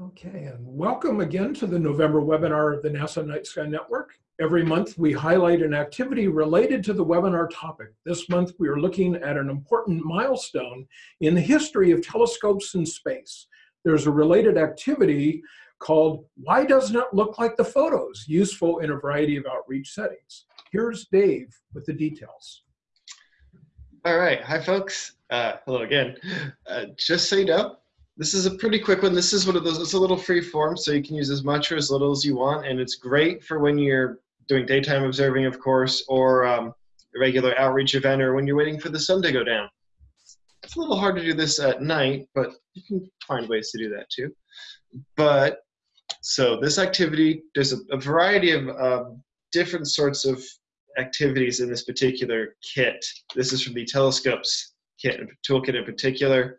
Okay, and welcome again to the November webinar of the NASA Night Sky Network. Every month we highlight an activity related to the webinar topic. This month we are looking at an important milestone in the history of telescopes in space. There's a related activity called Why Doesn't It Look Like the Photos? Useful in a variety of outreach settings. Here's Dave with the details. All right, hi folks. Uh, hello again. Uh, just so you know, this is a pretty quick one. This is one of those, it's a little free form, so you can use as much or as little as you want, and it's great for when you're doing daytime observing, of course, or um, a regular outreach event, or when you're waiting for the sun to go down. It's a little hard to do this at night, but you can find ways to do that too. But, so this activity, there's a, a variety of uh, different sorts of activities in this particular kit. This is from the telescopes kit, toolkit in particular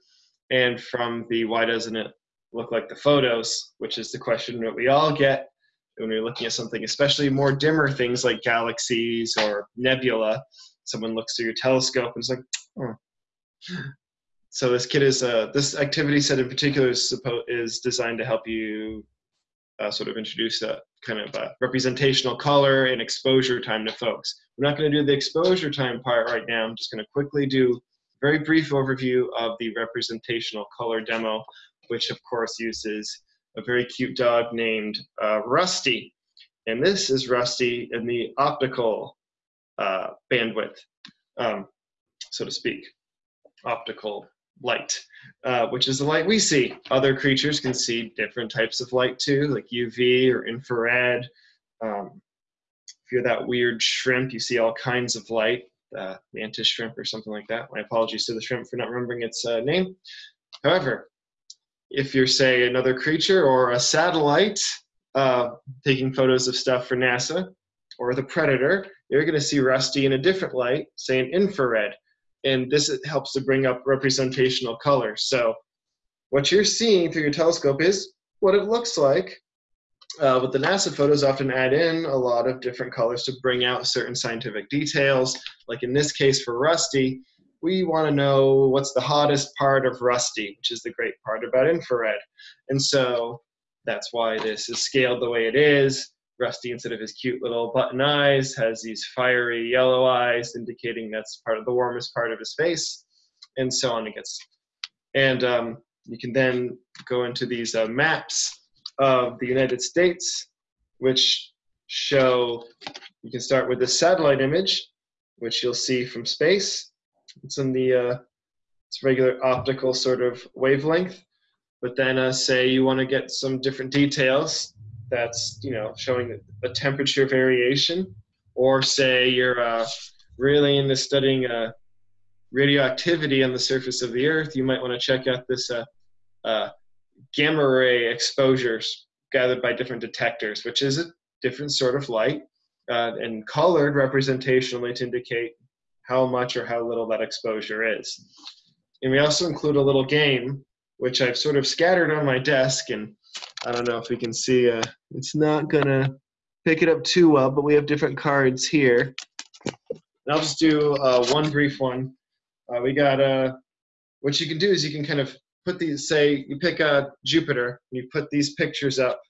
and from the why doesn't it look like the photos, which is the question that we all get when we're looking at something, especially more dimmer things like galaxies or nebula. Someone looks through your telescope and it's like, oh. So this kit is uh, this activity set in particular is, is designed to help you uh, sort of introduce a kind of a representational color and exposure time to folks. We're not going to do the exposure time part right now. I'm just going to quickly do very brief overview of the representational color demo, which of course uses a very cute dog named uh, Rusty. And this is Rusty in the optical uh, bandwidth, um, so to speak, optical light, uh, which is the light we see. Other creatures can see different types of light too, like UV or infrared. Um, if you're that weird shrimp, you see all kinds of light uh, mantis shrimp or something like that. My apologies to the shrimp for not remembering its uh, name. However, if you're, say, another creature or a satellite uh, taking photos of stuff for NASA, or the predator, you're going to see Rusty in a different light, say an infrared. And this helps to bring up representational color. So what you're seeing through your telescope is what it looks like uh, but the NASA photos often add in a lot of different colors to bring out certain scientific details. Like in this case for Rusty, we want to know what's the hottest part of Rusty, which is the great part about infrared. And so that's why this is scaled the way it is. Rusty, instead of his cute little button eyes, has these fiery yellow eyes, indicating that's part of the warmest part of his face, and so on. It gets, and um, you can then go into these uh, maps of the United States, which show, you can start with the satellite image, which you'll see from space. It's in the uh, it's regular optical sort of wavelength. But then uh, say you want to get some different details that's, you know, showing a temperature variation, or say you're uh, really into studying uh, radioactivity on the surface of the Earth, you might want to check out this uh, uh, gamma ray exposures gathered by different detectors, which is a different sort of light, uh, and colored representationally to indicate how much or how little that exposure is. And we also include a little game, which I've sort of scattered on my desk, and I don't know if we can see, uh, it's not gonna pick it up too well, but we have different cards here. And I'll just do uh, one brief one. Uh, we got, uh, what you can do is you can kind of put these, say you pick a Jupiter, and you put these pictures up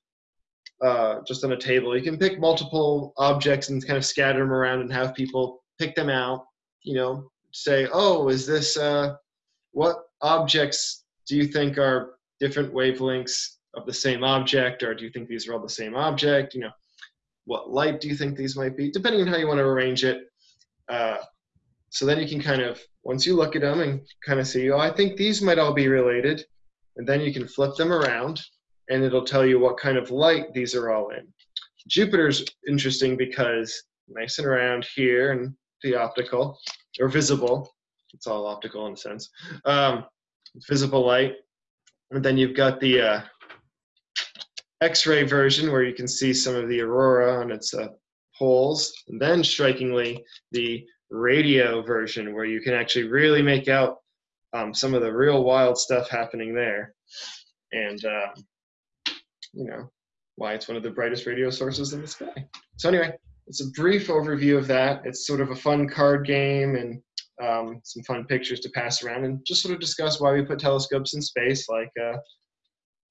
uh, just on a table. You can pick multiple objects and kind of scatter them around and have people pick them out. You know, say, oh, is this, uh, what objects do you think are different wavelengths of the same object, or do you think these are all the same object? You know, what light do you think these might be? Depending on how you want to arrange it. Uh, so then you can kind of, once you look at them and kind of see, oh, I think these might all be related, and then you can flip them around and it'll tell you what kind of light these are all in. Jupiter's interesting because nice and around here and the optical, or visible, it's all optical in a sense, um, visible light. And then you've got the uh, X-ray version where you can see some of the aurora on its uh, poles. And then strikingly, the radio version where you can actually really make out um, some of the real wild stuff happening there. And, um, you know, why it's one of the brightest radio sources in the sky. So anyway, it's a brief overview of that. It's sort of a fun card game and um, some fun pictures to pass around and just sort of discuss why we put telescopes in space like uh,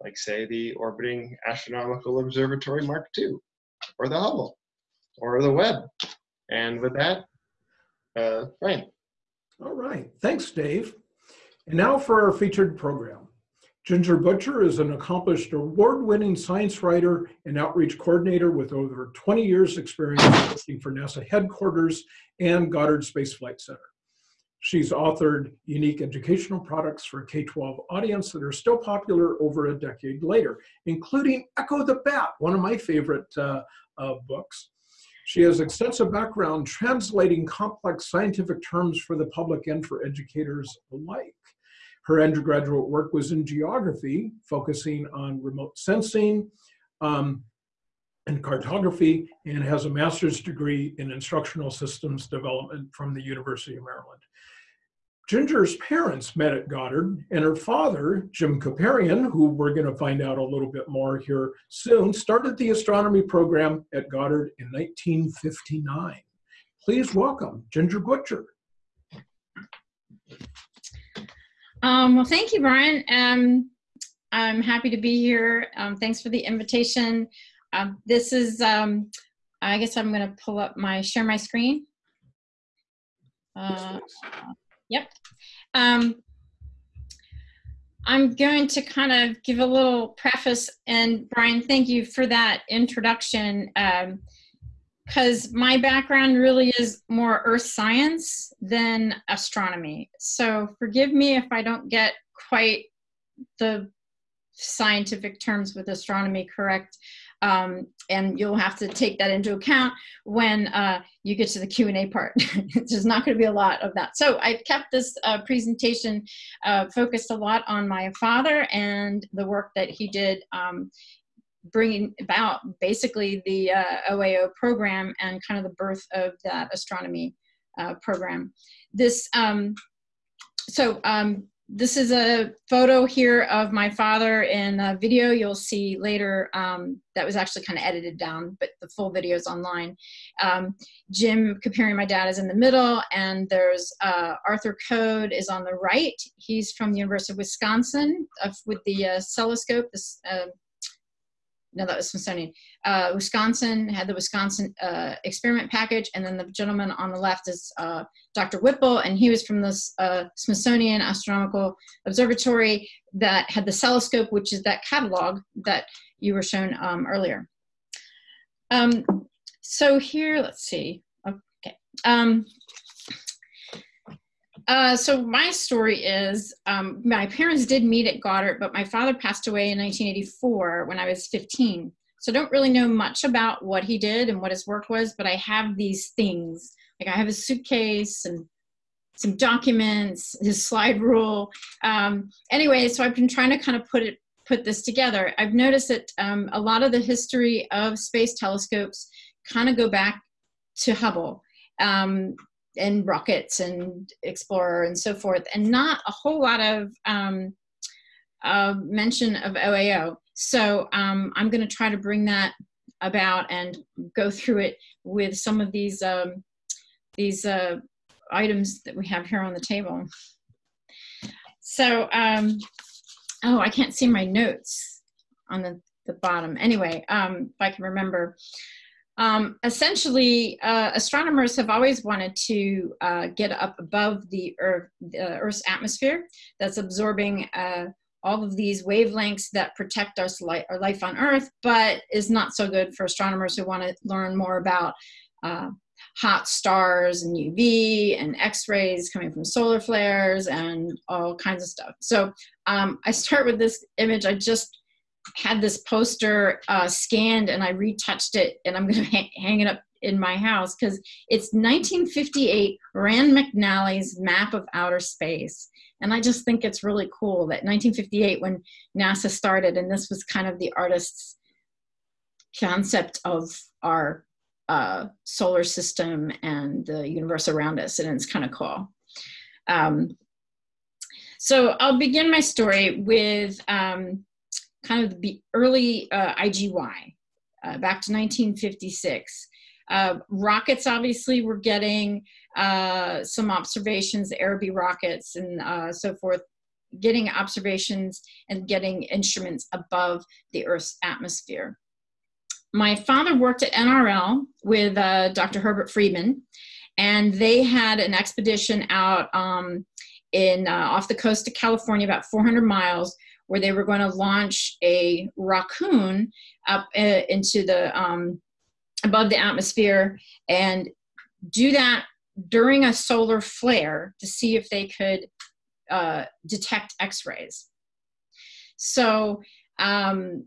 like say the Orbiting Astronomical Observatory Mark II, or the Hubble, or the Webb. And with that, uh. All right, thanks, Dave. And now for our featured program. Ginger Butcher is an accomplished award-winning science writer and outreach coordinator with over 20 years experience working for NASA headquarters and Goddard Space Flight Center. She's authored unique educational products for K-12 audience that are still popular over a decade later, including Echo the Bat, one of my favorite uh, uh, books. She has extensive background translating complex scientific terms for the public and for educators alike. Her undergraduate work was in geography, focusing on remote sensing um, and cartography, and has a master's degree in instructional systems development from the University of Maryland. Ginger's parents met at Goddard, and her father, Jim Kupperian, who we're going to find out a little bit more here soon, started the astronomy program at Goddard in 1959. Please welcome Ginger Butcher. Um, well, thank you, Brian. Um, I'm happy to be here. Um, thanks for the invitation. Um, this is, um, I guess I'm going to pull up my, share my screen. Uh, yep. Um, I'm going to kind of give a little preface, and Brian, thank you for that introduction. Um, because my background really is more earth science than astronomy. So forgive me if I don't get quite the scientific terms with astronomy correct. Um, and you'll have to take that into account when uh, you get to the Q&A part. There's not going to be a lot of that. So I've kept this uh, presentation uh, focused a lot on my father and the work that he did um, bringing about basically the uh, OAO program and kind of the birth of that astronomy uh, program. This, um, so um, this is a photo here of my father in a video you'll see later um, that was actually kind of edited down, but the full video is online. Um, Jim Kupperian my dad is in the middle, and there's uh, Arthur Code is on the right. He's from the University of Wisconsin uh, with the uh, this uh, no, that was Smithsonian. Uh, Wisconsin had the Wisconsin uh, experiment package, and then the gentleman on the left is uh, Dr. Whipple, and he was from the uh, Smithsonian Astronomical Observatory that had the Celescope, which is that catalog that you were shown um, earlier. Um, so here, let's see. Okay. Um, uh, so my story is um, my parents did meet at Goddard, but my father passed away in 1984 when I was 15. So I don't really know much about what he did and what his work was, but I have these things. Like I have a suitcase and some documents, his slide rule. Um, anyway, so I've been trying to kind of put it put this together. I've noticed that um, a lot of the history of space telescopes kind of go back to Hubble. Um, and rockets and explorer and so forth and not a whole lot of um, uh, mention of oao so um, i'm going to try to bring that about and go through it with some of these um, these uh, items that we have here on the table. So um, oh i can't see my notes on the, the bottom. Anyway um, if i can remember um, essentially, uh, astronomers have always wanted to uh, get up above the, Earth, the Earth's atmosphere that's absorbing uh, all of these wavelengths that protect our, our, life on Earth, but is not so good for astronomers who want to learn more about uh, hot stars and UV and X-rays coming from solar flares and all kinds of stuff. So um, I start with this image. I just had this poster uh, scanned and I retouched it and I'm going to ha hang it up in my house because it's 1958 Rand McNally's map of outer space. And I just think it's really cool that 1958 when NASA started and this was kind of the artist's concept of our uh, solar system and the universe around us and it's kind of cool. Um, so I'll begin my story with um, kind of the early uh, IGY uh, back to 1956. Uh, rockets obviously were getting uh, some observations, Aerobee rockets and uh, so forth, getting observations and getting instruments above the Earth's atmosphere. My father worked at NRL with uh, Dr. Herbert Friedman, and they had an expedition out um, in off the coast of California, about 400 miles, where they were going to launch a rockoon up uh, into the um, above the atmosphere and do that during a solar flare to see if they could uh, detect X-rays. So um,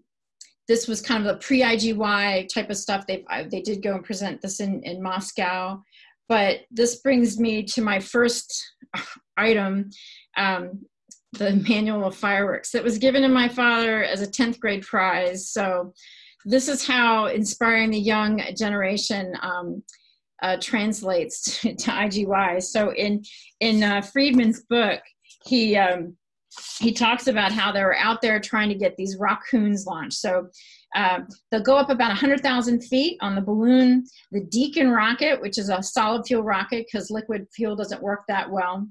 this was kind of a pre-IGY type of stuff. They they did go and present this in in Moscow, but this brings me to my first item, um, the manual of fireworks that was given to my father as a 10th grade prize. So this is how inspiring the young generation um, uh, translates to, to, IGY. So in in uh, Friedman's book, he um, he talks about how they were out there trying to get these rockoons launched. So uh, they'll go up about 100,000 feet on the balloon. The Deacon rocket, which is a solid fuel rocket because liquid fuel doesn't work that well,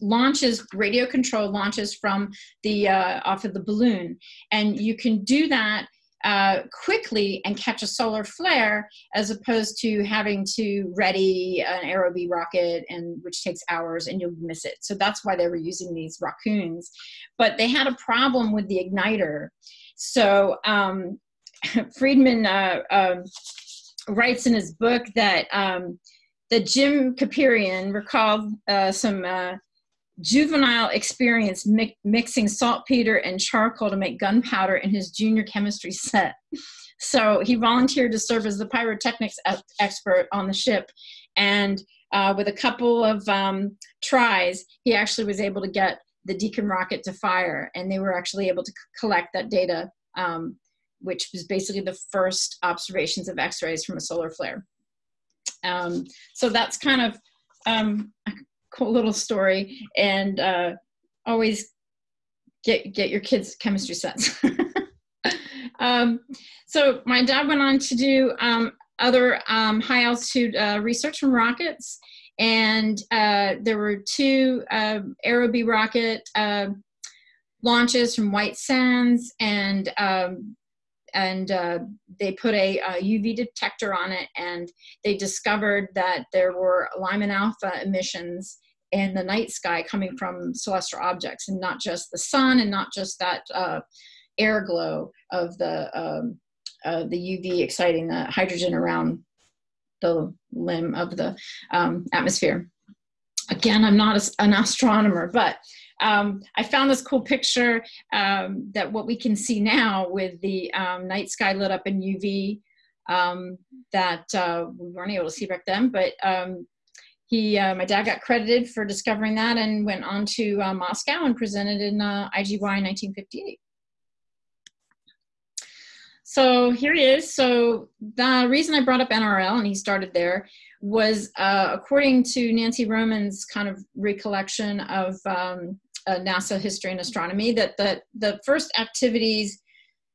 launches radio control launches from the uh, off of the balloon, and you can do that uh, quickly and catch a solar flare as opposed to having to ready an aerobee rocket and which takes hours and you'll miss it. So that's why they were using these rockoons. But they had a problem with the igniter. So um, friedman uh, um, writes in his book that um, that jim Kupperian recalled uh, some uh, juvenile experience mi mixing saltpeter and charcoal to make gunpowder in his junior chemistry set. So he volunteered to serve as the pyrotechnics expert on the ship. And uh, with a couple of um, tries, he actually was able to get the Deacon rocket to fire. And they were actually able to collect that data, um, which was basically the first observations of X-rays from a solar flare. Um, so that's kind of um, cool little story and uh, always get get your kids chemistry sets um, so my dad went on to do um, other um, high altitude uh, research from rockets and uh, there were two uh, aerobee rocket uh, launches from white sands and um, and uh, they put a, a, UV detector on it and they discovered that there were Lyman alpha emissions in the night sky coming from celestial objects and not just the sun and not just that uh, air glow of the, um, uh, the UV exciting the hydrogen around the limb of the um, atmosphere. Again, I'm not a, an astronomer, but um, I found this cool picture um, that what we can see now with the um, night sky lit up in UV um, that uh, we weren't able to see back then, but um, he, uh, my dad got credited for discovering that and went on to uh, Moscow and presented in uh, IGY in 1958. So here he is. So the reason I brought up NRL and he started there was uh, according to Nancy Roman's kind of recollection of um, uh, NASA history and astronomy that the, the first activities,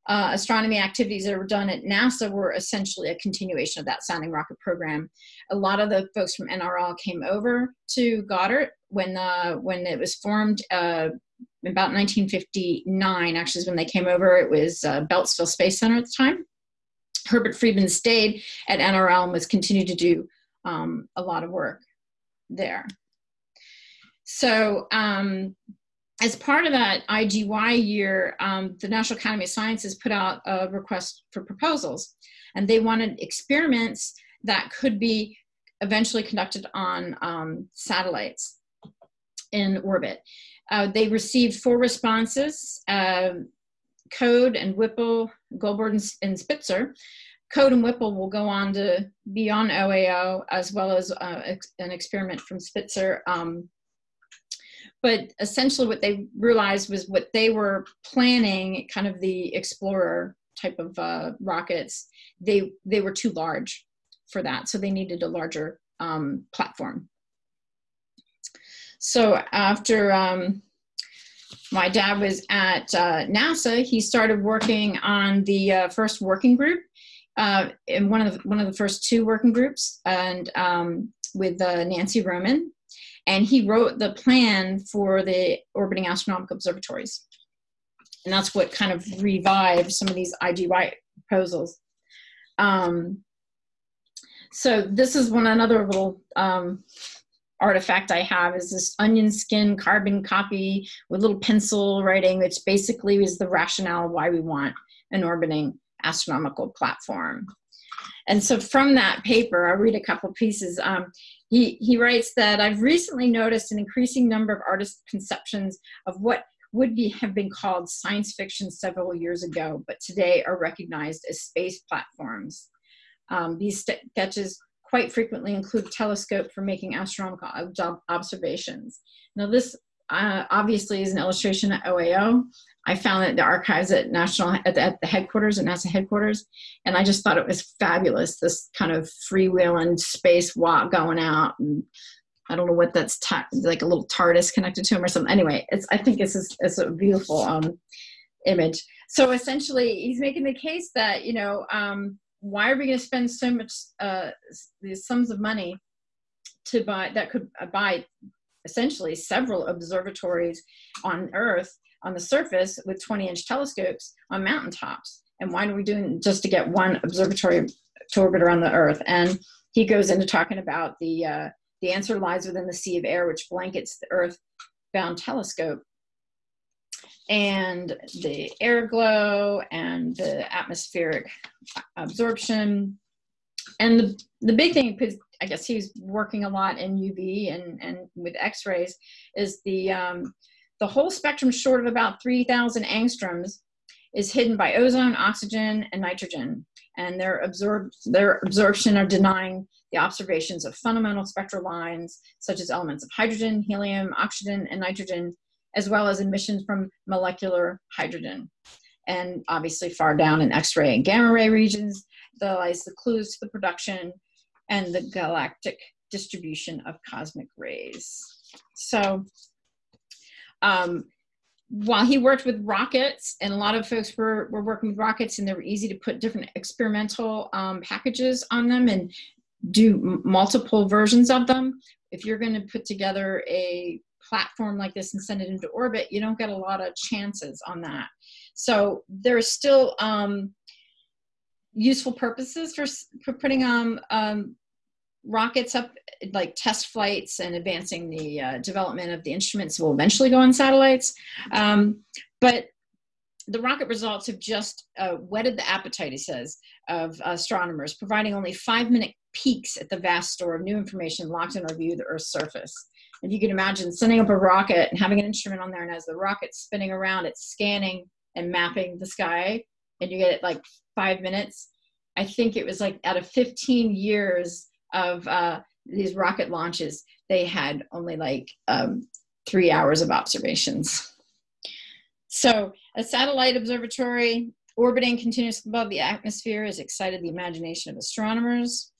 uh, astronomy activities that were done at NASA were essentially a continuation of that sounding rocket program. A lot of the folks from NRL came over to Goddard when, uh, when it was formed uh, about 1959, actually is when they came over. It was uh, Beltsville Space Center at the time. Herbert Friedman stayed at NRL and was continued to do um, a lot of work there. So um, as part of that IGY year, um, the National Academy of Sciences put out a request for proposals, and they wanted experiments that could be eventually conducted on um, satellites in orbit. Uh, they received four responses, uh, Code and Whipple, Goldberg and, and, Spitzer. Code and Whipple will go on to be on OAO, as well as uh, ex an experiment from Spitzer um, but essentially what they realized was what they were planning kind of the explorer type of uh, rockets they they were too large for that. So they needed a larger um, platform. So after um, my dad was at uh, nasa he started working on the uh, first working group uh, in one of the, one of the first two working groups and um, with uh, nancy roman And he wrote the plan for the orbiting astronomical observatories. And that's what kind of revived some of these IGY proposals. Um, so this is one another little um, artifact I have is this onion skin carbon copy with little pencil writing, which basically is the rationale why we want an orbiting astronomical platform. And so from that paper, I'll read a couple pieces. Um, he, writes that I've recently noticed an increasing number of artist conceptions of what would be, have been called science fiction several years ago, but today are recognized as space platforms. Um, these sketches quite frequently include telescope for making astronomical observations. Now this uh, obviously is an illustration at OAO. I found it the archives at national at the, at the, headquarters at NASA headquarters, and I just thought it was fabulous. This kind of freewheeling space walk going out, and I don't know what that's like a little TARDIS connected to him or something. Anyway, it's I think it's a, it's a beautiful um, image. So essentially, he's making the case that you know um, why are we going to spend so much uh, these sums of money to buy that could buy essentially several observatories on Earth on the surface with 20 inch telescopes on mountaintops. And why are we doing just to get one observatory to orbit around the Earth? And he goes into talking about the uh, the answer lies within the sea of air, which blankets the Earth bound telescope. And the air glow and the atmospheric absorption. And the, the big thing, I guess he's working a lot in UV and, and with X-rays, is the um, the whole spectrum short of about 3,000 angstroms is hidden by ozone, oxygen, and nitrogen. And their, absorb their absorption are denying the observations of fundamental spectral lines, such as elements of hydrogen, helium, oxygen, and nitrogen, as well as emissions from molecular hydrogen. And obviously far down in X-ray and gamma ray regions, there lies the clues to the production and the galactic distribution of cosmic rays. So um, while he worked with rockets, and a lot of folks were, were working with rockets, and they were easy to put different experimental um, packages on them and do multiple versions of them. If you're going to put together a platform like this and send it into orbit, you don't get a lot of chances on that. So there's still um, useful purposes for, for putting um, um, rockets up like test flights and advancing the uh, development of the instruments will eventually go on satellites. Um, but the rocket results have just uh, whetted the appetite, he says, of astronomers, providing only five minute peeks at the vast store of new information locked in our view of the Earth's surface. If you can imagine sending up a rocket and having an instrument on there, and as the rocket's spinning around, it's scanning and mapping the sky, and you get it like five minutes. I think it was like out of 15 years of uh, these rocket launches, they had only like um, three hours of observations. So a satellite observatory orbiting continuously above the atmosphere has excited the imagination of astronomers.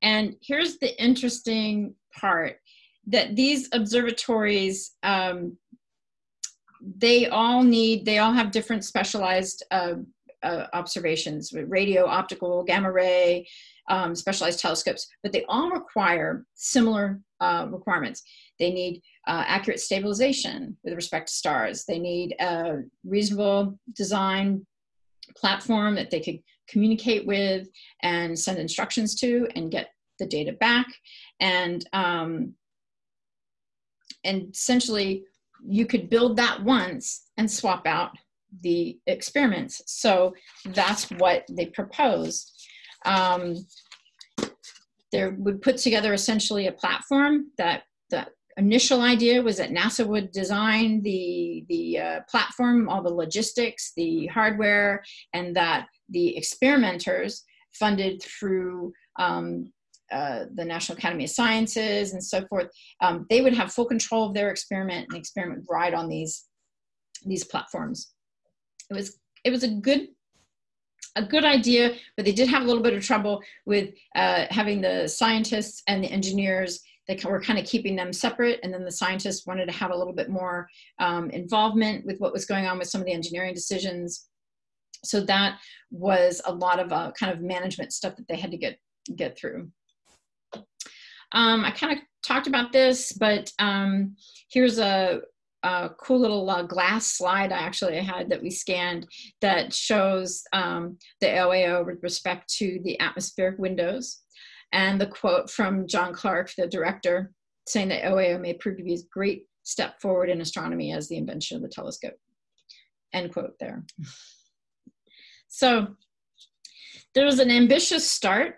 And here's the interesting part that these observatories, um, they all need, they all have different specialized uh, uh, observations, with radio, optical, gamma ray, um, specialized telescopes, but they all require similar uh, requirements. They need uh, accurate stabilization with respect to stars. They need a reasonable design platform that they could communicate with and send instructions to and get the data back. And, um, and essentially, you could build that once and swap out the experiments. So that's what they proposed. Um, they would put together essentially a platform that the initial idea was that NASA would design the, the uh, platform, all the logistics, the hardware, and that the experimenters funded through um, uh, the National Academy of Sciences and so forth, um, they would have full control of their experiment and the experiment ride on these, these platforms. It was, it was a good a good idea, but they did have a little bit of trouble with uh, having the scientists and the engineers they were kind of keeping them separate. And then the scientists wanted to have a little bit more um, involvement with what was going on with some of the engineering decisions. So that was a lot of uh, kind of management stuff that they had to get get through. Um, I kind of talked about this, but um, here's a, a, cool little uh, glass slide I actually had that we scanned that shows um, the OAO with respect to the atmospheric windows. And the quote from John Clark, the director, saying that OAO may prove to be a great step forward in astronomy as the invention of the telescope. End quote there. So there was an ambitious start.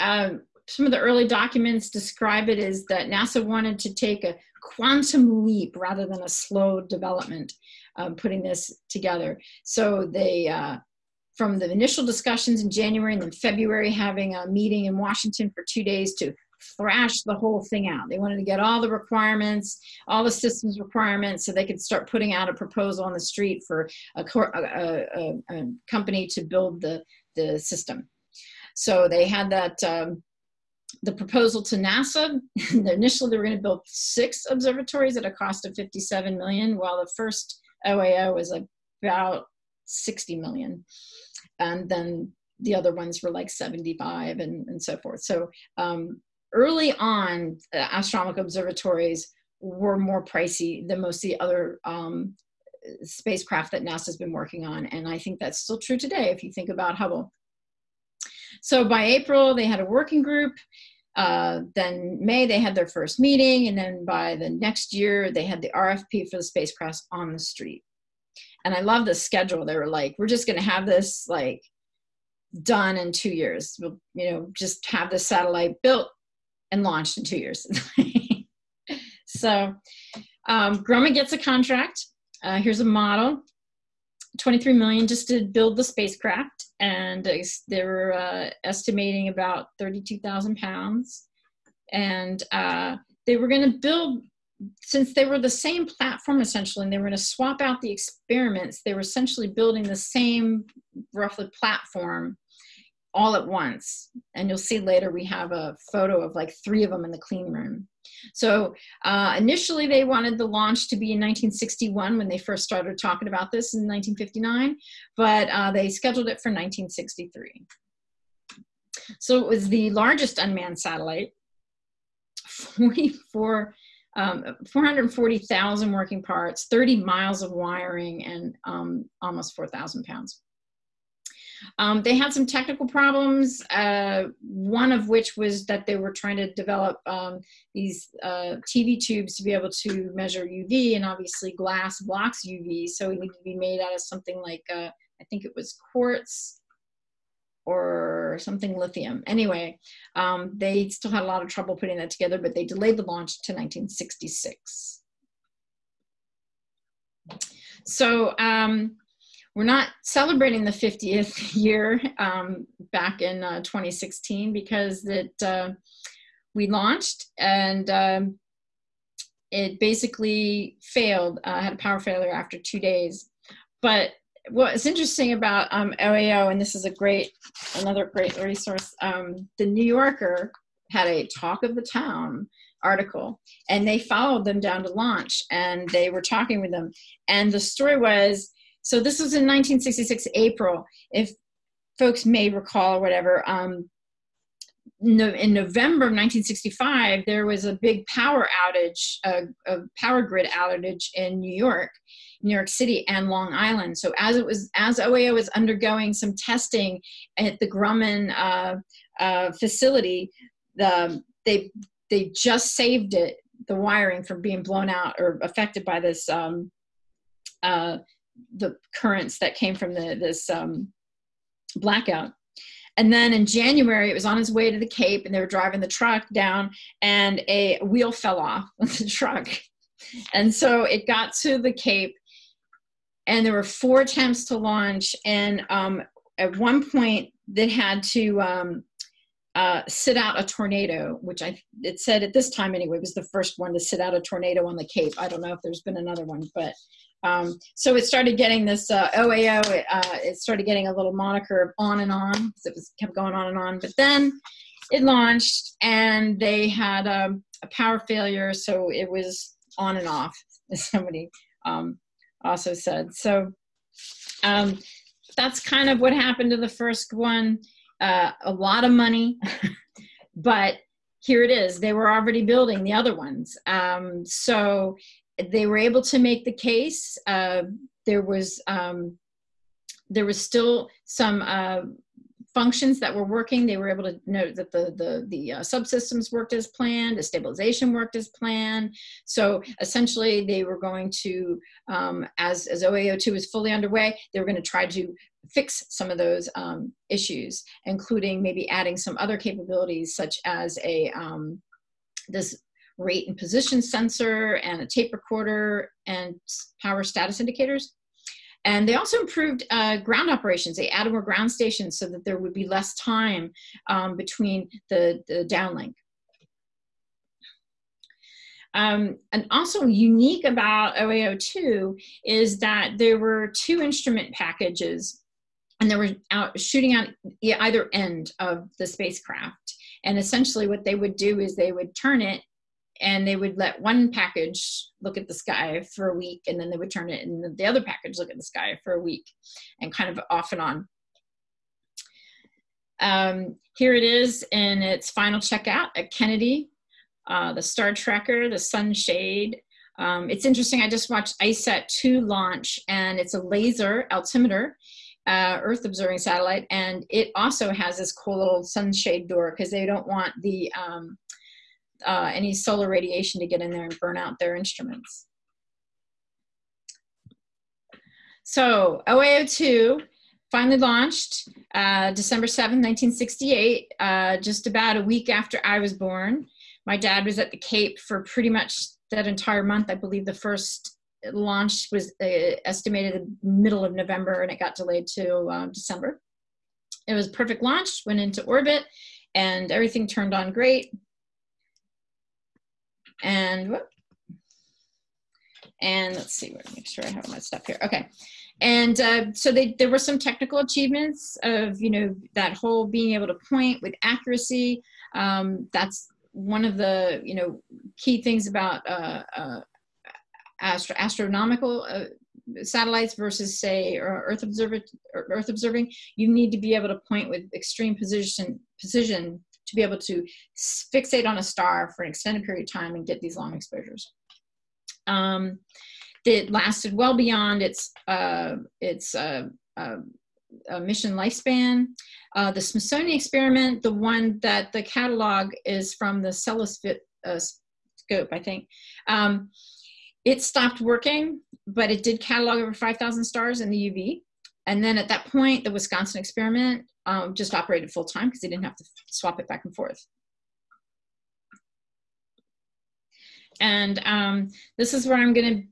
Um, some of the early documents describe it as that NASA wanted to take a quantum leap rather than a slow development, um, putting this together. So they, uh, from the initial discussions in January and then February, having a meeting in Washington for two days to thrash the whole thing out. They wanted to get all the requirements, all the systems requirements, so they could start putting out a proposal on the street for a, a, a, a company to build the, the system. So they had that um, the proposal to NASA. Initially, they were going to build six observatories at a cost of 57 million, while the first OAO was about 60 million, and then the other ones were like 75 and, and so forth. So um, early on, uh, astronomical observatories were more pricey than most of the other um, spacecraft that NASA's been working on. And I think that's still true today if you think about Hubble. So by April, they had a working group. Uh, then May, they had their first meeting. And then by the next year, they had the RFP for the spacecraft on the street. And I love the schedule. They were like, we're just going to have this like done in two years. We'll, you know, just have the satellite built and launched in two years. so um, Grumman gets a contract. Uh, here's a model. 23 million just to build the spacecraft and they were uh, estimating about 32,000 pounds. And uh, they were going to build since they were the same platform essentially and they were going to swap out the experiments they were essentially building the same roughly platform all at once. And you'll see later we have a photo of like three of them in the clean room. So uh, initially they wanted the launch to be in 1961 when they first started talking about this in 1959, but uh, they scheduled it for 1963. So it was the largest unmanned satellite, 44, um, 440,000 working parts, 30 miles of wiring, and um, almost 4,000 pounds. Um, they had some technical problems, uh, one of which was that they were trying to develop um, these uh, TV tubes to be able to measure UV, and obviously glass blocks UV, so it needed to be made out of something like, uh, I think it was quartz or something lithium. Anyway, um, they still had a lot of trouble putting that together, but they delayed the launch to 1966. So um, we're not celebrating the 50th year um, back in uh, 2016 because it, uh, we launched and um, it basically failed, uh, had a power failure after two days. But what's interesting about um, OAO, and this is a great, another great resource, um, the New Yorker had a talk of the town article and they followed them down to launch and they were talking with them. And the story was, so this was in 1966 April, if folks may recall or whatever. Um, no, in November of 1965, there was a big power outage, a, a, power grid outage in New York, New York City, and Long Island. So as it was, as OAO was undergoing some testing at the Grumman uh, uh, facility, the, they they just saved it, the wiring from being blown out or affected by this um, uh, the currents that came from the, this um, blackout. And then in January, it was on its way to the Cape, and they were driving the truck down, and a wheel fell off of the truck. And so it got to the Cape, and there were four attempts to launch. And um, at one point, they had to um, uh, sit out a tornado, which I it said at this time anyway was the first one to sit out a tornado on the Cape. I don't know if there's been another one, but um, so it started getting this uh, OAO. It, uh, it, started getting a little moniker of on and on because it was kept going on and on. But then it launched, and they had um, a power failure, so it was on and off. As somebody um, also said. So um, that's kind of what happened to the first one. Uh, a lot of money, but here it is. They were already building the other ones. Um, so they were able to make the case. Uh, there was um, there was still some uh, functions that were working. They were able to note that the the the uh, subsystems worked as planned, the stabilization worked as planned. So essentially, they were going to, um, as as OAO2 was fully underway, they were going to try to fix some of those um, issues, including maybe adding some other capabilities such as a um, this rate and position sensor and a tape recorder and power status indicators. And they also improved uh, ground operations. They added more ground stations so that there would be less time um, between the, the downlink. Um, and also unique about OAO2 is that there were two instrument packages and they were out shooting out either end of the spacecraft. And essentially what they would do is they would turn it and they would let one package look at the sky for a week and then they would turn it and the other package look at the sky for a week and kind of off and on. Um, here it is in its final checkout at Kennedy, uh, the star tracker, the sunshade. Um, it's interesting, I just watched ICESat 2 launch and it's a laser altimeter uh, Earth observing satellite, and it also has this cool little sunshade door because they don't want the um, uh, any solar radiation to get in there and burn out their instruments. So OAO2 finally launched uh, December 7, 1968, uh, just about a week after I was born. My dad was at the Cape for pretty much that entire month. I believe the first launch was uh, estimated the middle of November and it got delayed to uh, December. It was perfect launch, went into orbit, and everything turned on great. And whoop, and let's see, make sure I have my stuff here. Okay. And uh, so they, there were some technical achievements of, you know, that whole being able to point with accuracy. Um, that's one of the, you know, key things about uh, uh, astro astronomical uh, satellites versus say Earth, observer, Earth observing, you need to be able to point with extreme position, precision to be able to fixate on a star for an extended period of time and get these long exposures. Um, it lasted well beyond its, uh, its uh, uh, mission lifespan. Uh, the Smithsonian experiment, the one that the catalog is from the Celis uh, I think. Um, it stopped working, but it did catalog over 5,000 stars in the UV. And then at that point, the Wisconsin experiment um, just operated full time because they didn't have to swap it back and forth. And um, this is where I'm going to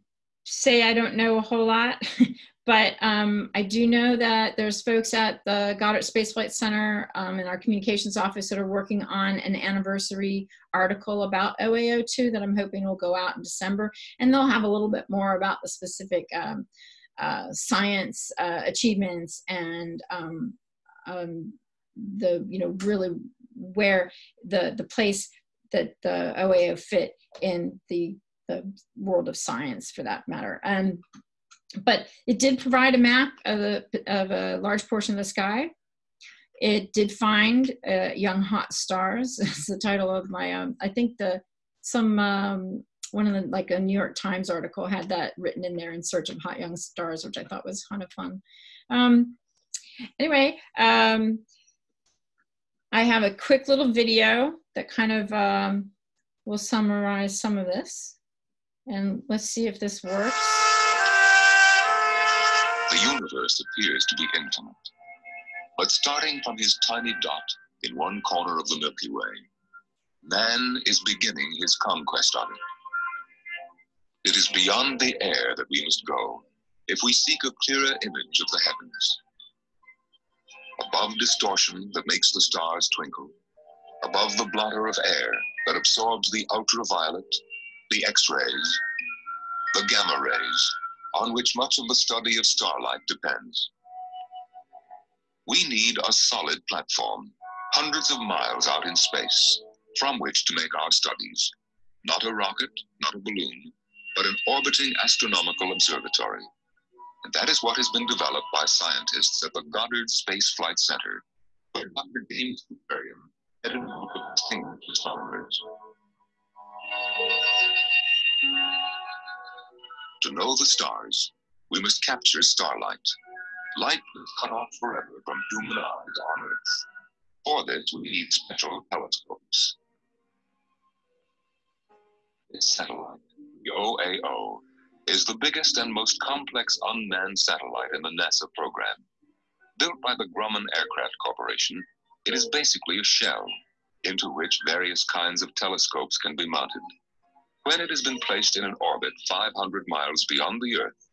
say I don't know a whole lot, but um, I do know that there's folks at the Goddard Space Flight Center um, in our communications office that are working on an anniversary article about OAO2 that I'm hoping will go out in December. And they'll have a little bit more about the specific um, uh, science uh, achievements and um, um, the, you know, really where the, the place that the OAO fit in the, the world of science for that matter. And but it did provide a map of a, of a large portion of the sky. It did find uh, young hot stars. It's the title of my, um, I think the, some, um, one of the, like a New York Times article had that written in there in search of hot young stars, which I thought was kind of fun. Um, anyway, um, I have a quick little video that kind of um, will summarize some of this. And let's see if this works. The universe appears to be infinite. But starting from his tiny dot in one corner of the Milky Way, man is beginning his conquest of it. It is beyond the air that we must go if we seek a clearer image of the heavens. Above distortion that makes the stars twinkle, above the blotter of air that absorbs the ultraviolet, the X-rays, the gamma rays, on which much of the study of starlight depends. We need a solid platform, hundreds of miles out in space, from which to make our studies. Not a rocket, not a balloon, but an orbiting astronomical observatory. And that is what has been developed by scientists at the Goddard Space Flight Center, where Dr. James Kupperian headed to extinct astronomers. To know the stars, we must capture starlight, light is cut off forever from human eyes on Earth. For this, we need special telescopes. This satellite, OAO, is the biggest and most complex unmanned satellite in the NASA program. Built by the Grumman Aircraft Corporation, it is basically a shell into which various kinds of telescopes can be mounted. When it has been placed in an orbit 500 miles beyond the Earth,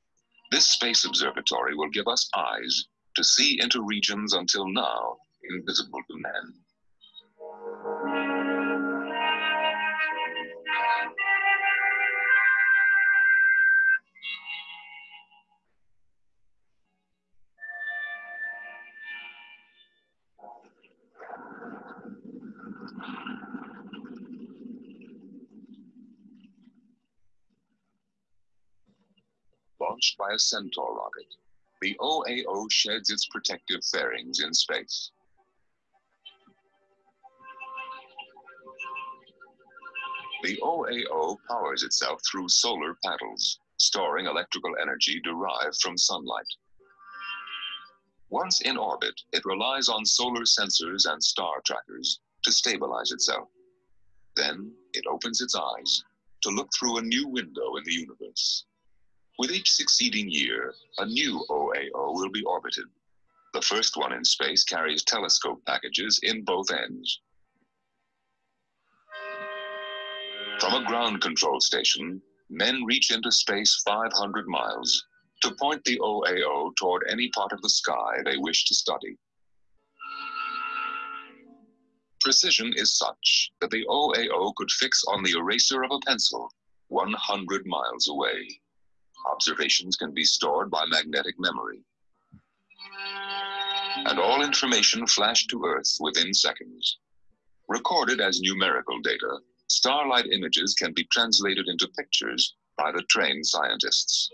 this space observatory will give us eyes to see into regions until now invisible to man. A Centaur rocket, the OAO sheds its protective fairings in space. The OAO powers itself through solar panels, storing electrical energy derived from sunlight. Once in orbit, it relies on solar sensors and star trackers to stabilize itself. Then it opens its eyes to look through a new window in the universe. With each succeeding year, a new OAO will be orbited. The first one in space carries telescope packages in both ends. From a ground control station, men reach into space 500 miles to point the OAO toward any part of the sky they wish to study. Precision is such that the OAO could fix on the eraser of a pencil 100 miles away. Observations can be stored by magnetic memory. And all information flashed to Earth within seconds. Recorded as numerical data, starlight images can be translated into pictures by the trained scientists.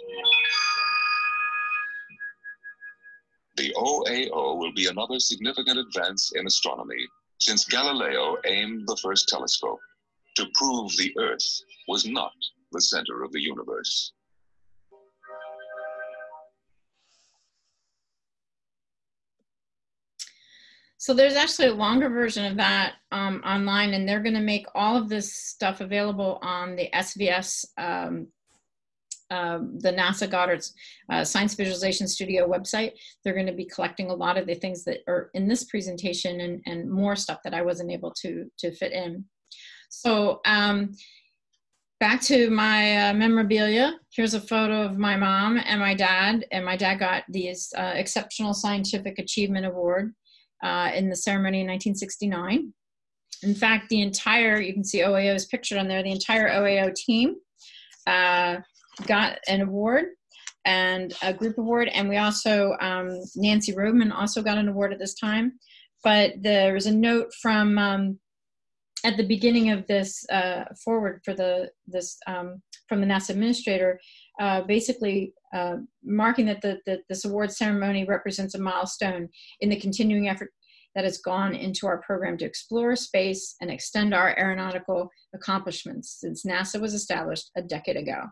The OAO will be another significant advance in astronomy since Galileo aimed the first telescope to prove the Earth was not the center of the universe. So there's actually a longer version of that um, online, and they're going to make all of this stuff available on the SVS, um, uh, the NASA Goddard's uh, Science Visualization Studio website. They're going to be collecting a lot of the things that are in this presentation and, and more stuff that I wasn't able to, to fit in. So um, back to my uh, memorabilia. Here's a photo of my mom and my dad, and my dad got this uh, Exceptional Scientific Achievement Award uh, in the ceremony in 1969. In fact, the entire, you can see OAO is pictured on there, the entire OAO team uh, got an award and a group award. And we also, um, Nancy Roman also got an award at this time. But there was a note from, um, at the beginning of this uh, forward for the, this, um, from the NASA administrator, uh, basically uh, marking that the, the, this award ceremony represents a milestone in the continuing effort that has gone into our program to explore space and extend our aeronautical accomplishments since NASA was established a decade ago.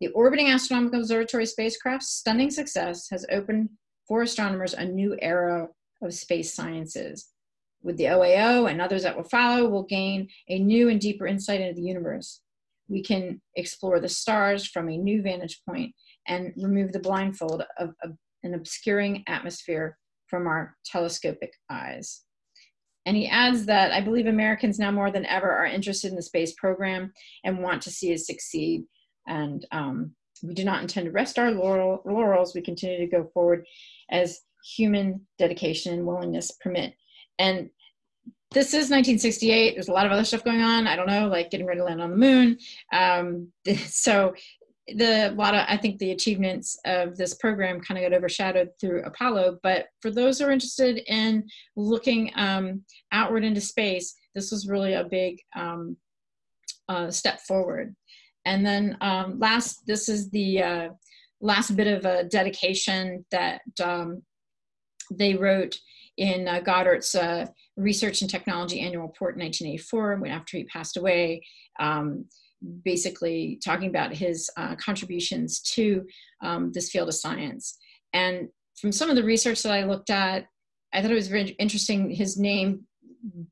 The orbiting astronomical observatory spacecraft's stunning success has opened for astronomers a new era of space sciences. With the OAO and others that will follow, we'll gain a new and deeper insight into the universe we can explore the stars from a new vantage point and remove the blindfold of, of an obscuring atmosphere from our telescopic eyes. And he adds that I believe Americans now more than ever are interested in the space program and want to see it succeed. And um, we do not intend to rest our laurel, laurels. We continue to go forward as human dedication and willingness permit. And this is 1968. There's a lot of other stuff going on. I don't know, like getting ready to land on the moon. Um, so the a lot of I think the achievements of this program kind of got overshadowed through Apollo. But for those who are interested in looking um, outward into space, this was really a big um, uh, step forward. And then um, last, this is the uh, last bit of a dedication that um, they wrote in uh, Goddard's uh, Research and Technology Annual Report in 1984, when after he passed away, um, basically talking about his uh, contributions to um, this field of science. And from some of the research that I looked at, I thought it was very interesting, his name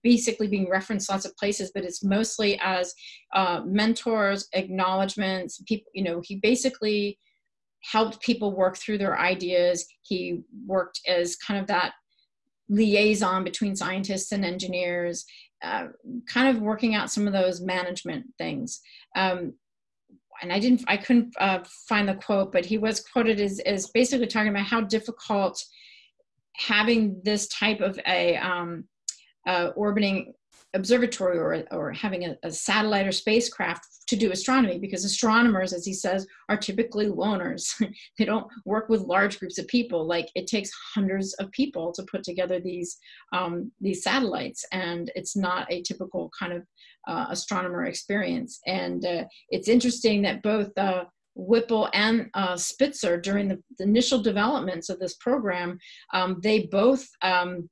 basically being referenced lots of places, but it's mostly as uh, mentors, acknowledgments, people, you know, he basically helped people work through their ideas. He worked as kind of that liaison between scientists and engineers, uh, kind of working out some of those management things. Um, and I didn't, I couldn't uh, find the quote, but he was quoted as, as basically talking about how difficult having this type of a um, uh, orbiting observatory or, or having a, a, satellite or spacecraft to do astronomy because astronomers, as he says, are typically loners. they don't work with large groups of people. Like it takes hundreds of people to put together these, um, these satellites and it's not a typical kind of uh, astronomer experience. And uh, it's interesting that both uh, Whipple and uh, Spitzer during the, the, initial developments of this program, um, they both um,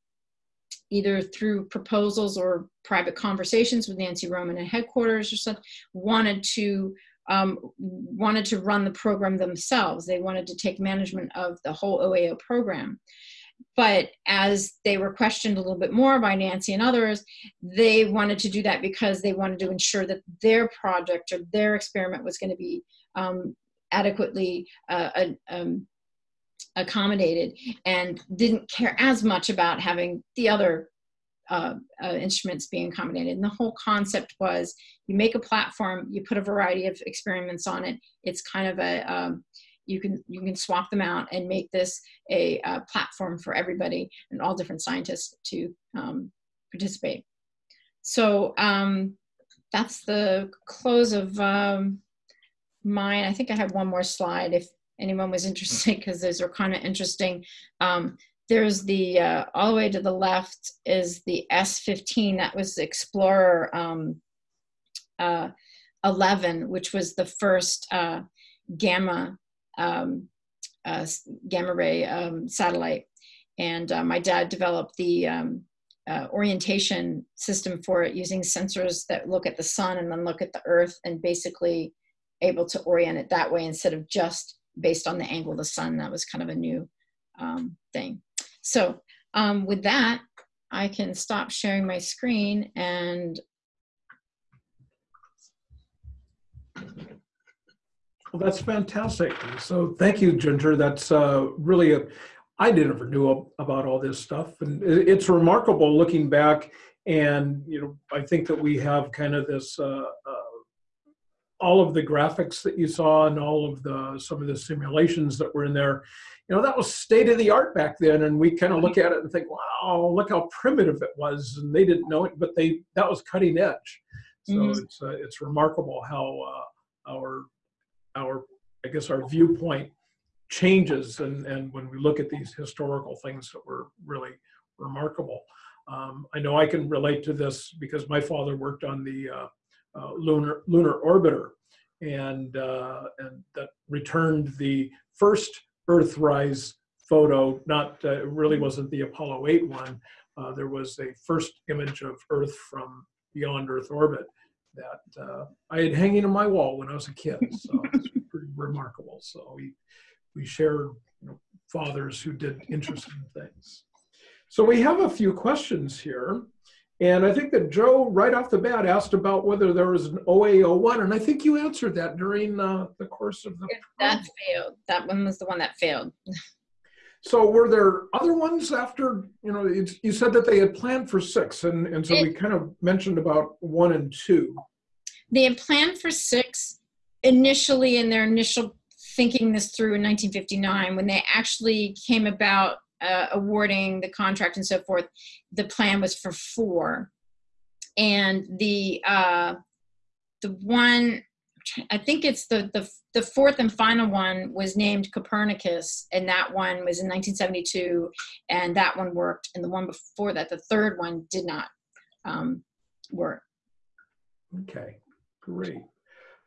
either through proposals or private conversations with Nancy Roman at headquarters or something, wanted to um, wanted to run the program themselves. They wanted to take management of the whole OAO program. But as they were questioned a little bit more by Nancy and others, they wanted to do that because they wanted to ensure that their project or their experiment was going to be um, adequately uh, um, accommodated and didn't care as much about having the other uh, uh, instruments being accommodated. And the whole concept was you make a platform, you put a variety of experiments on it. It's kind of a, um, you can you can swap them out and make this a, a platform for everybody and all different scientists to um, participate. So um, that's the close of um, mine. I think I have one more slide if anyone was interested because those are kind of interesting. Um, there's the, uh, all the way to the left is the S15, that was Explorer um, uh, 11, which was the first uh, gamma, um, uh, gamma ray um, satellite. And uh, my dad developed the um, uh, orientation system for it using sensors that look at the sun and then look at the earth and basically able to orient it that way instead of just based on the angle of the sun. That was kind of a new um, thing. So um, with that, I can stop sharing my screen and Well, that's fantastic. So thank you, Ginger. That's uh, really a, I never knew about all this stuff. And it's remarkable looking back and, you know, I think that we have kind of this uh, uh, all of the graphics that you saw and all of the some of the simulations that were in there you know that was state of the art back then and we kind of look at it and think wow look how primitive it was and they didn't know it but they that was cutting edge so mm -hmm. it's uh, it's remarkable how uh, our our i guess our viewpoint changes and and when we look at these historical things that were really remarkable um, i know i can relate to this because my father worked on the uh, uh, lunar lunar orbiter, and uh, and that returned the first Earthrise photo. Not uh, really wasn't the Apollo 8 one. Uh, there was a first image of Earth from beyond Earth orbit that uh, I had hanging on my wall when I was a kid. So it's pretty remarkable. So we we shared you know, fathers who did interesting things. So we have a few questions here. And I think that Joe, right off the bat, asked about whether there was an OAO1, and I think you answered that during uh, the course of the. That failed. That one was the one that failed. so were there other ones after, you know, you said that they had planned for six, and, and so it, we kind of mentioned about one and two. They had planned for six initially in their initial thinking this through in 1959 when they actually came about uh, awarding the contract and so forth, the plan was for four. And the uh, the one, I think it's the, the, the fourth and final one was named Copernicus, and that one was in 1972, and that one worked. And the one before that, the third one, did not um, work. Okay, great.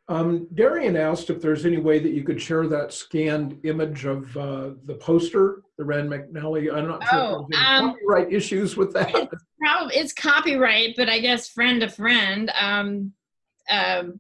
Um, Darian asked if there's any way that you could share that scanned image of uh, the poster, the Rand McNally. I'm not sure Oh, if there's any um, copyright issues with that. Probably it's copyright, but I guess friend to friend. Um, um,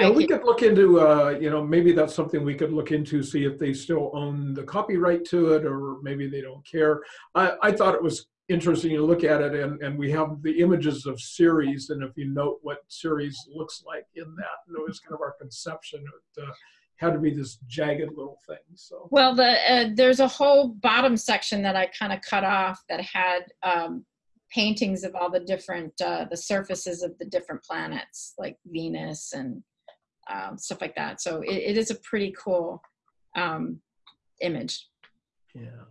Yeah, we could- could look into, uh, you know, maybe that's something we could look into, see if they still own the copyright to it, or maybe they don't care. I, I thought it was interesting to look at it, and, and we have the images of Ceres, and if you note what Ceres looks like in that, and it was kind of our conception, it uh, had to be this jagged little thing, so. Well, the uh, there's a whole bottom section that I kind of cut off that had um, paintings of all the different uh, the surfaces of the different planets, like Venus and um, stuff like that. So it, it is a pretty cool um, image. Yeah.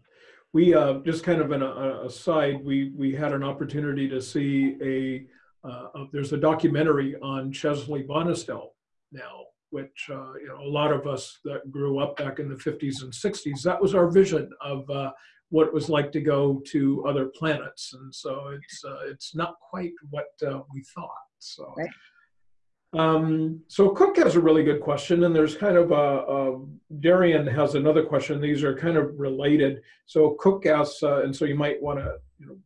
We, uh, just kind of an a- aside, we, we had an opportunity to see a, uh, uh, there's a documentary on Chesley Bonestell now, which, uh, you know, a lot of us that grew up back in the 50s and 60s, that was our vision of uh, what it was like to go to other planets. And so it's, uh, it's not quite what uh, we thought, so. Right. Um, so Cook has a really good question, and there's kind of a, a Darian has another question. These are kind of related. So Cook asks, uh, and so you might want to you know,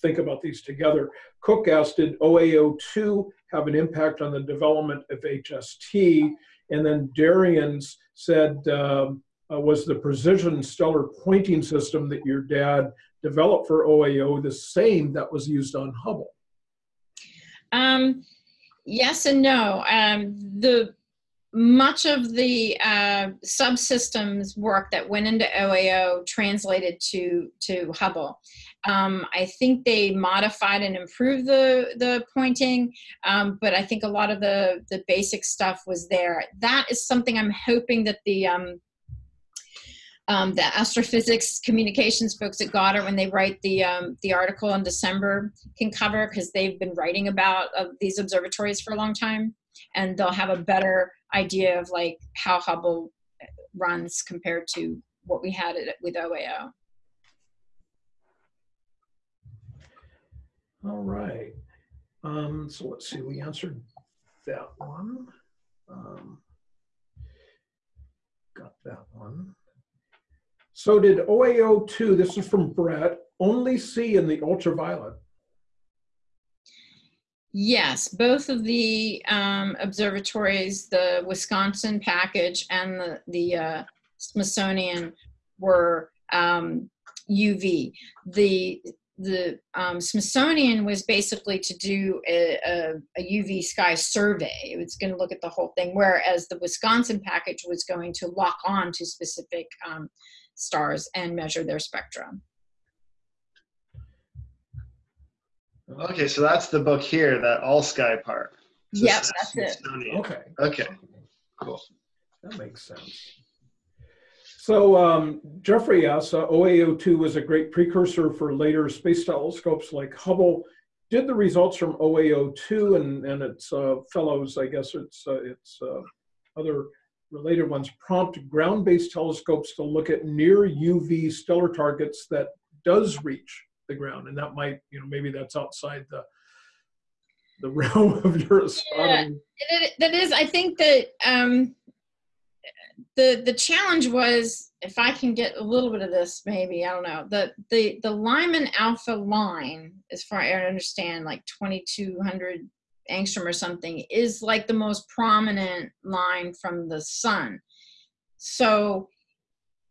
think about these together. Cook asked, did OAO2 have an impact on the development of HST? And then Darian's said, um, uh, was the precision stellar pointing system that your dad developed for OAO the same that was used on Hubble? Um, yes and no. Um, the much of the uh, subsystems work that went into OAO translated to to Hubble. Um, I think they modified and improved the the pointing, um, but I think a lot of the the basic stuff was there. That is something I'm hoping that the um, um, the astrophysics communications folks at Goddard, when they write the um, the article in December, can cover because they've been writing about uh, these observatories for a long time, and they'll have a better idea of like how Hubble runs compared to what we had it with OAO. All right. Um, so let's see, we answered that one. Um, got that one. So did OAO2, this is from Brett, only see in the ultraviolet? Yes, both of the um, observatories, the Wisconsin package and the, the uh, Smithsonian were um, UV. The, the um, Smithsonian was basically to do a, a, a UV sky survey. It was going to look at the whole thing, whereas the Wisconsin package was going to lock on to specific um, stars and measure their spectrum. Okay, so that's the book here, that all sky part. So Yep, it's that's it. Okay, Okay, cool. that makes sense. So um, Jeffrey asks, uh, OAO2 was a great precursor for later space telescopes like Hubble. Did the results from OAO2 and, and its uh, fellows, I guess it's, uh, its uh, other related ones, prompt ground-based telescopes to look at near UV stellar targets that does reach the ground? And that might, you know, maybe that's outside the the realm of your astronomy. It, that is, I think that um, the the challenge was if I can get a little bit of this, maybe I don't know. The the the Lyman alpha line, as far as I understand, like twenty two hundred angstrom or something, is like the most prominent line from the sun. So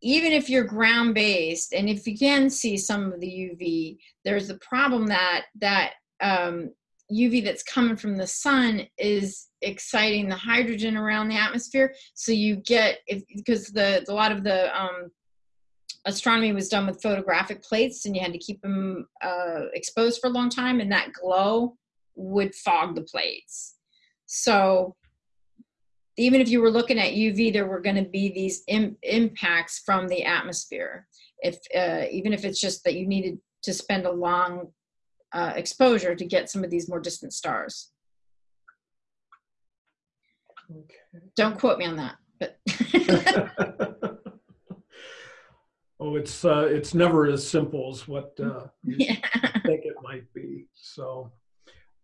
even if you're ground based, and if you can see some of the UV, there's the problem that that um, UV that's coming from the sun is exciting the hydrogen around the atmosphere. So you get because the a lot of the um, astronomy was done with photographic plates, and you had to keep them uh, exposed for a long time, and that glow would fog the plates. So even if you were looking at UV, there were going to be these Im- impacts from the atmosphere. If uh, even if it's just that you needed to spend a long uh, exposure to get some of these more distant stars. Okay. Don't quote me on that, but oh, it's uh, it's never as simple as what uh, you yeah. think it might be. So,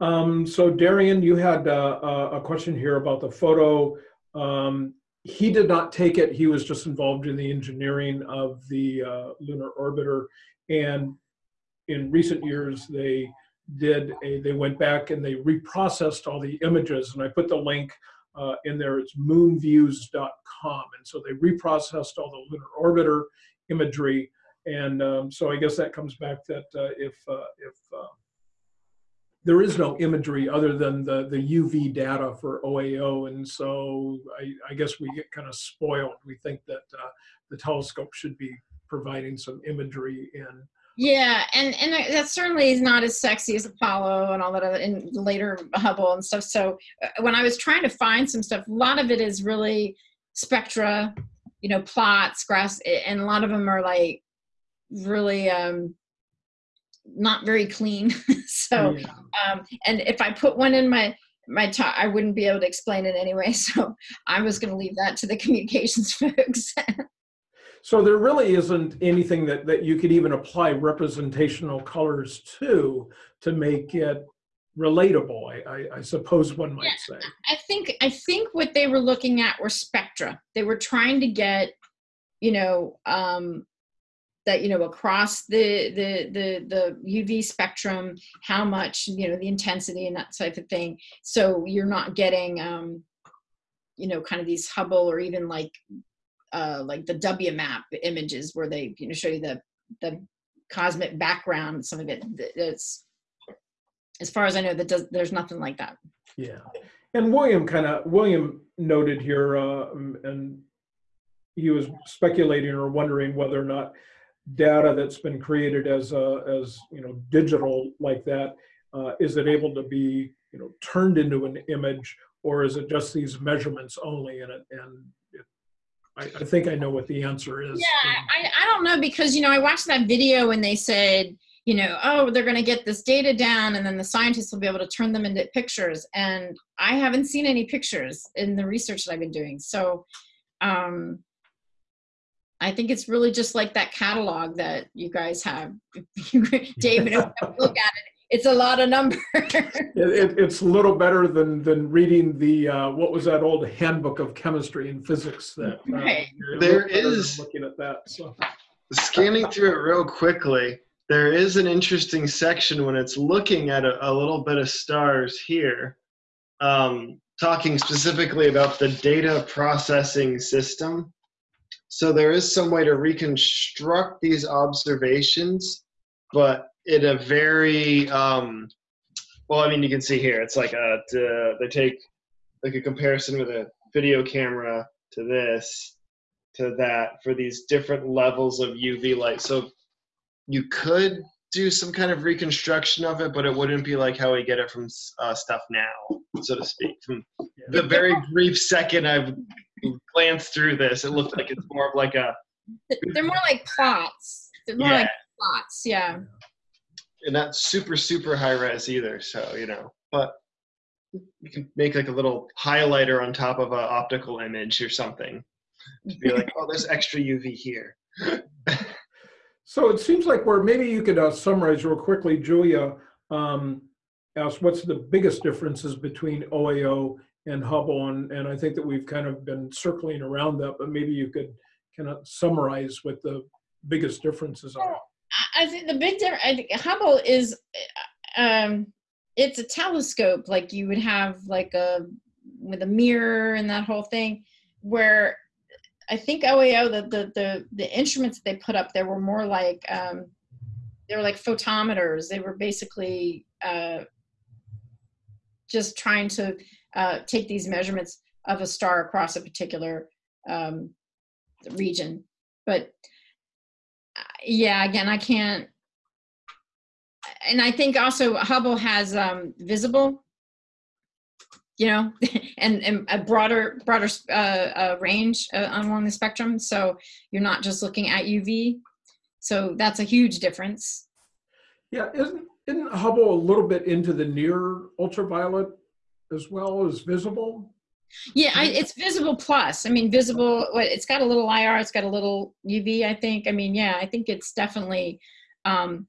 Um, so Darian, you had uh, a, question here about the photo. Um, he did not take it. He was just involved in the engineering of the uh, lunar orbiter. And in recent years, they did a, they went back and they reprocessed all the images. And I put the link uh, in there. It's moonviews.com. And so they reprocessed all the lunar orbiter imagery. And um, so I guess that comes back that uh, if, uh, if there is no imagery other than the, the UV data for OAO. And so I, I guess we get kind of spoiled. We think that uh, the telescope should be providing some imagery in. Yeah, and and that certainly is not as sexy as Apollo and all that other, and later Hubble and stuff. So uh, when I was trying to find some stuff, a lot of it is really spectra, you know, plots, graphs, and a lot of them are like really um, not very clean. so, Yeah. um, and if I put one in my my talk, I wouldn't be able to explain it anyway. So I was going to leave that to the communications folks. So there really isn't anything that, that you could even apply representational colors to to make it relatable, I, I, I suppose one might say. I think I think what they were looking at were spectra. They were trying to get, you know, um, that you know across the the the the UV spectrum, how much you know the intensity and that type of thing. So you're not getting, um, you know, kind of these Hubble or even like uh, like the WMAP images where they you know show you the the cosmic background. Some of it it's as far as I know that does there's nothing like that. Yeah. And William kind of, William noted here, uh, and he was speculating or wondering whether or not data that's been created as, uh, as, you know, digital like that, uh, is it able to be, you know, turned into an image or is it just these measurements only and it? And it, I, I think I know what the answer is. Yeah, I, I don't know because you know I watched that video and they said you know oh they're going to get this data down and then the scientists will be able to turn them into pictures and I haven't seen any pictures in the research that I've been doing so um, I think it's really just like that catalog that you guys have David if you look at it it's a lot of numbers It, it, it's a little better than than reading the uh, what was that old handbook of chemistry and physics that uh, Right. you're a There little better than is- looking at that. So Scanning through it real quickly, there is an interesting section when it's looking at a, a little bit of stars here, um, talking specifically about the data processing system. So there is some way to reconstruct these observations, but in a very um, well. I mean, you can see here it's like a to, they take like a comparison with a video camera to this to that for these different levels of UV light. So you could do some kind of reconstruction of it, but it wouldn't be like how we get it from uh, stuff now, so to speak. From the very brief second I've glanced through this, it looked like it's more of like a, they're more like plots they're more yeah, like plots yeah and not super, super high res either. So, you know, but you can make like a little highlighter on top of an optical image or something to be like, oh, there's extra UV here. So it seems like we're, maybe you could uh, summarize real quickly, Julia um, asked what's the biggest differences between OAO and Hubble? And, and I think that we've kind of been circling around that, but maybe you could kind of summarize what the biggest differences are. I- think the big difference, I think Hubble is, uh, um, it's a telescope, like you would have like a, with a mirror and that whole thing, where I think OAO, the, the, the, the instruments that they put up there were more like, um, they were like photometers. They were basically, uh, just trying to, uh, take these measurements of a star across a particular, um, region. But uh, yeah, again, I can't. And I think also Hubble has um, visible, you know, and, and a broader broader uh, uh, range along the spectrum. So you're not just looking at UV. So that's a huge difference. Yeah, isn't, isn't Hubble a little bit into the near ultraviolet as well as visible? Yeah, I, it's visible plus. I mean, visible. What it's got a little IR. It's got a little UV. I think. I mean, yeah, I think it's definitely. Um,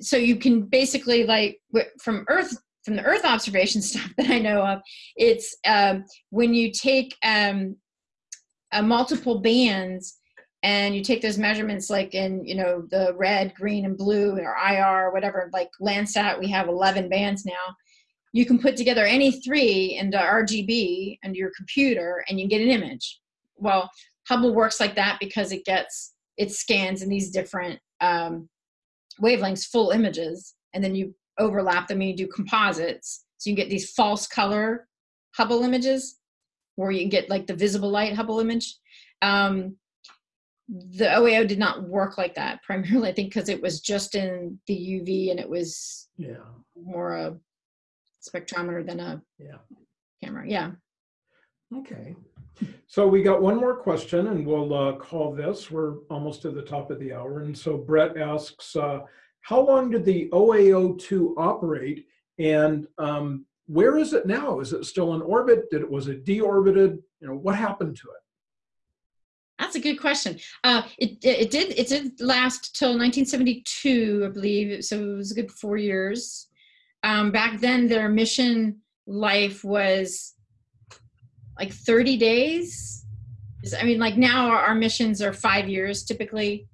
so you can basically like from Earth from the Earth observation stuff that I know of, it's um, when you take um, uh, multiple bands and you take those measurements like in you know the red green and blue or ir or whatever like landsat we have 11 bands now you can put together any three into rgb and your computer and you get an image. Well hubble works like that because it gets it scans in these different um, wavelengths full images and then you overlap them and you do composites. So you get these false color hubble images where you can get like the visible light hubble image. Um, the OAO did not work like that primarily, I think, because it was just in the UV and it was Yeah, more a spectrometer than a yeah. camera. Yeah. Okay. So we got one more question and we'll uh, call this. We're almost to the top of the hour. And so Brett asks, uh, how long did the OAO2 operate and um, where is it now? Is it still in orbit? Did it, was it deorbited? You know, what happened to it? That's a good question. Uh, it, it did it did last till 1972, I believe. So it was a good four years. Um, back then, their mission life was like 30 days. I mean, like now our, our missions are five years typically.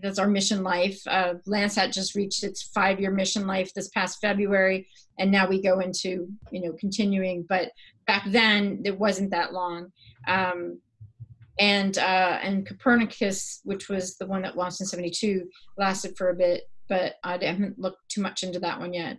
That's our mission life. Uh, Landsat just reached its five-year mission life this past February, and now we go into you know continuing. But back then, it wasn't that long. Um, and uh, and Copernicus, which was the one that launched in '72, lasted for a bit, but I haven't looked too much into that one yet.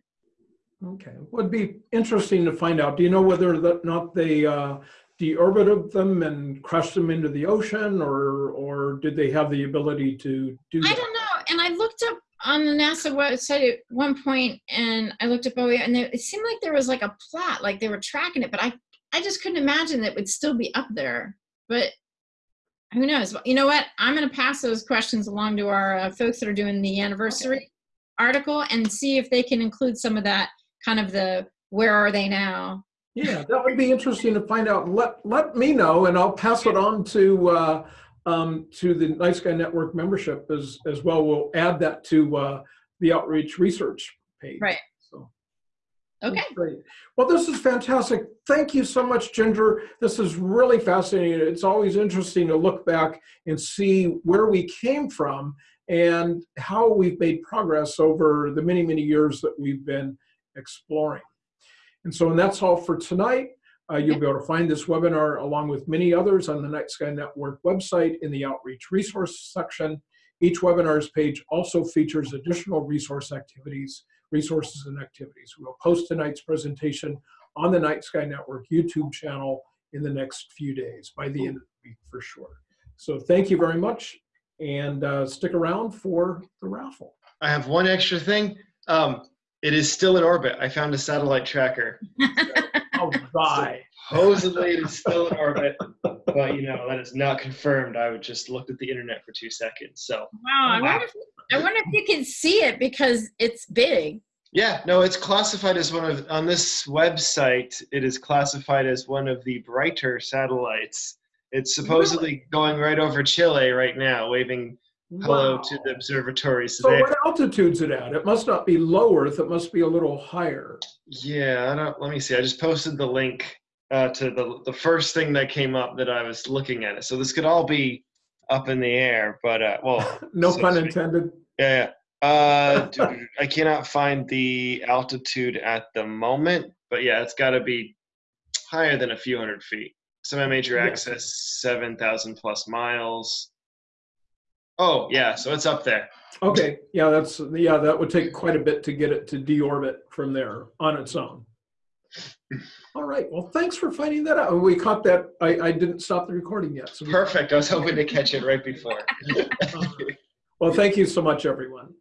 Okay, would be interesting to find out. Do you know whether or not they uh, deorbited them and crushed them into the ocean, or or did they have the ability to do I that? don't know. And I looked up on the NASA website at one point, and I looked up OEA, and it seemed like there was like a plot, like they were tracking it, but I I just couldn't imagine that it would still be up there. But who knows? You know what? I'm going to pass those questions along to our uh, folks that are doing the anniversary article and see if they can include some of that kind of the where are they now Yeah, that would be interesting to find out. Let let me know, and I'll pass it on to uh, um, to the Night Sky Network membership as as well. We'll add that to uh, the outreach research page. Right. So okay great. Well, this is fantastic. Thank you so much, Ginger. This is really fascinating. It's always interesting to look back and see where we came from and how we've made progress over the many many years that we've been exploring. And so, and that's all for tonight. Uh, you'll be able to find this webinar along with many others on the Night Sky Network website in the Outreach Resource section. Each webinar's page also features additional resource activities, resources and activities. We'll post tonight's presentation on the Night Sky Network YouTube channel in the next few days, by the end of the week for sure. So thank you very much and uh, stick around for the raffle. I have one extra thing. Um, it is still in orbit. I found a satellite tracker. Oh, All right. Supposedly it is still in orbit, but you know that is not confirmed. I would just looked at the internet for two seconds. So wow I wonder, if, I wonder if you can see it because it's big yeah, no, it's classified as one of on this website. It is classified as one of the brighter satellites. It's supposedly going right over Chile right now, waving hello Wow. to the observatories So today. what altitude's it at? It must not be low Earth, it must be a little higher. Yeah, I don't. Let me see. I just posted the link uh, to the the first thing that came up that I was looking at it. So this could all be up in the air, but uh, well, No so pun intended. Yeah. yeah. Uh, dude, I cannot find the altitude at the moment, but yeah, it's got to be higher than a few hundred feet. Semi-major Yeah. axis, seven thousand plus miles. Oh yeah, so it's up there. Okay, yeah, that's, yeah, that would take quite a bit to get it to deorbit from there on its own. All right, well, thanks for finding that out. Oh, we caught that, I, I didn't stop the recording yet. so Perfect. I was hoping to catch it right before. Well, thank you so much, everyone.